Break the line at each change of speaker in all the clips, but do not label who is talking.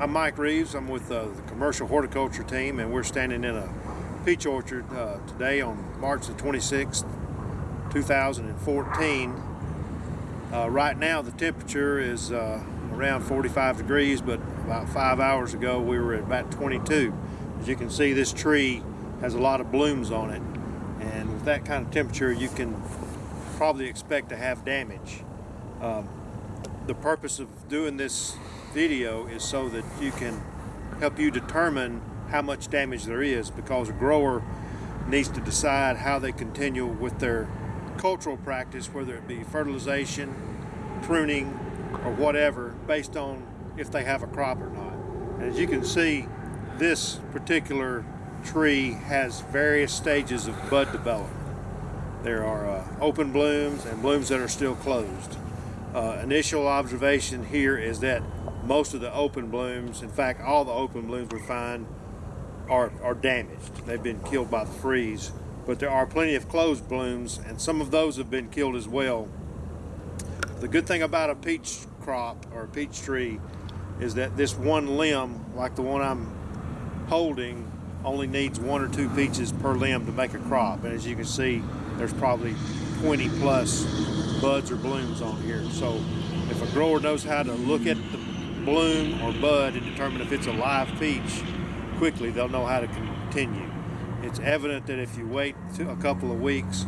I'm Mike Reeves. I'm with uh, the commercial horticulture team, and we're standing in a peach orchard uh, today on March the 26th, 2014. Uh, right now, the temperature is uh, around 45 degrees, but about five hours ago, we were at about 22. As you can see, this tree has a lot of blooms on it, and with that kind of temperature, you can probably expect to have damage. Um, the purpose of doing this video is so that you can help you determine how much damage there is because a grower needs to decide how they continue with their cultural practice, whether it be fertilization, pruning, or whatever, based on if they have a crop or not. As you can see, this particular tree has various stages of bud development. There are uh, open blooms and blooms that are still closed. Uh, initial observation here is that most of the open blooms, in fact, all the open blooms we find are, are damaged. They've been killed by the freeze, but there are plenty of closed blooms and some of those have been killed as well. The good thing about a peach crop or a peach tree is that this one limb, like the one I'm holding, only needs one or two peaches per limb to make a crop. And as you can see, there's probably 20 plus buds or blooms on here. So if a grower knows how to look at the bloom or bud and determine if it's a live peach quickly, they'll know how to continue. It's evident that if you wait a couple of weeks,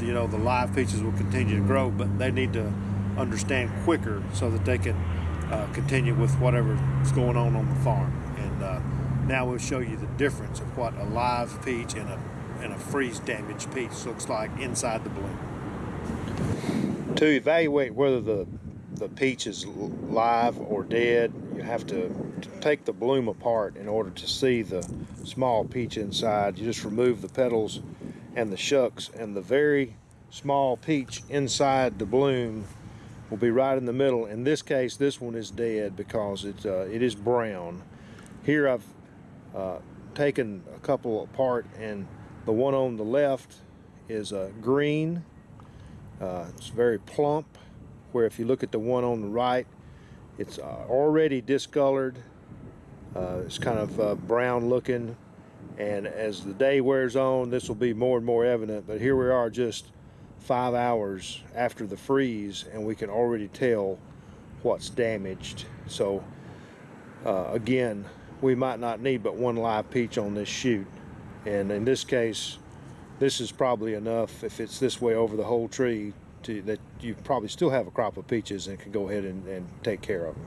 you know, the live peaches will continue to grow, but they need to understand quicker so that they can uh, continue with whatever's going on on the farm. And uh, now we'll show you the difference of what a live peach and a, and a freeze damaged peach looks like inside the bloom. To evaluate whether the the peach is live or dead, you have to, take the bloom apart in order to see the small peach inside. You just remove the petals and the shucks and the very small peach inside the bloom will be right in the middle. In this case, this one is dead because it, uh, it is brown. Here I've uh, taken a couple apart and the one on the left is uh, green. Uh, it's very plump where if you look at the one on the right, it's uh, already discolored. Uh, it's kind of uh, brown looking. And as the day wears on, this will be more and more evident. But here we are just five hours after the freeze, and we can already tell what's damaged. So uh, again, we might not need but one live peach on this shoot. And in this case, this is probably enough if it's this way over the whole tree to that you probably still have a crop of peaches and can go ahead and, and take care of them.